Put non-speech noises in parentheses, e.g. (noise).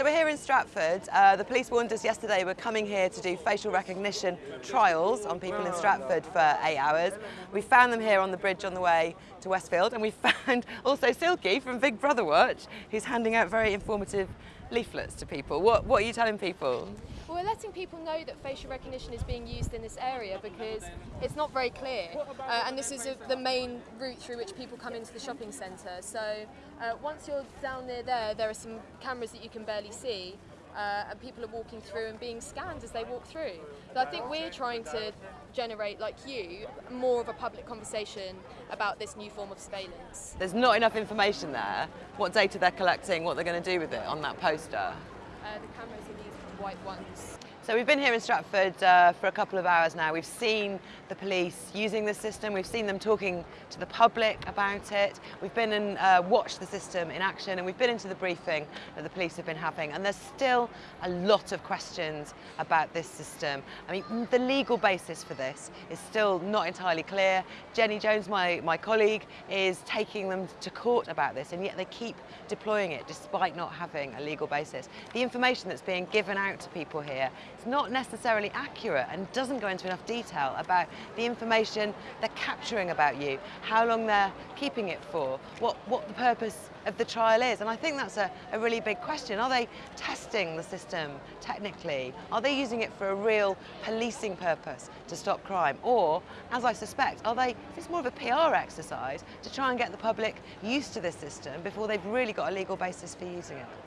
So we're here in Stratford. Uh, the police warned us yesterday we're coming here to do facial recognition trials on people in Stratford for eight hours. We found them here on the bridge on the way to Westfield and we (laughs) found also Silkie from Big Brother Watch who's handing out very informative leaflets to people. What, what are you telling people? Well, we're letting people know that facial recognition is being used in this area because it's not very clear uh, and this is a, the main route through which people come into the shopping centre. So uh, once you're down near there, there are some cameras that you can barely see uh, and people are walking through and being scanned as they walk through. So I think we're trying to generate, like you, more of a public conversation about this new form of surveillance. There's not enough information there, what data they're collecting, what they're going to do with it on that poster. Uh, the cameras are these white ones. So we've been here in Stratford uh, for a couple of hours now. We've seen the police using the system. We've seen them talking to the public about it. We've been and uh, watched the system in action and we've been into the briefing that the police have been having and there's still a lot of questions about this system. I mean, the legal basis for this is still not entirely clear. Jenny Jones, my, my colleague, is taking them to court about this and yet they keep deploying it despite not having a legal basis. The information that's being given out to people here it's not necessarily accurate and doesn't go into enough detail about the information they're capturing about you, how long they're keeping it for, what, what the purpose of the trial is. And I think that's a, a really big question. Are they testing the system technically? Are they using it for a real policing purpose to stop crime? Or, as I suspect, are they, it's more of a PR exercise to try and get the public used to this system before they've really got a legal basis for using it?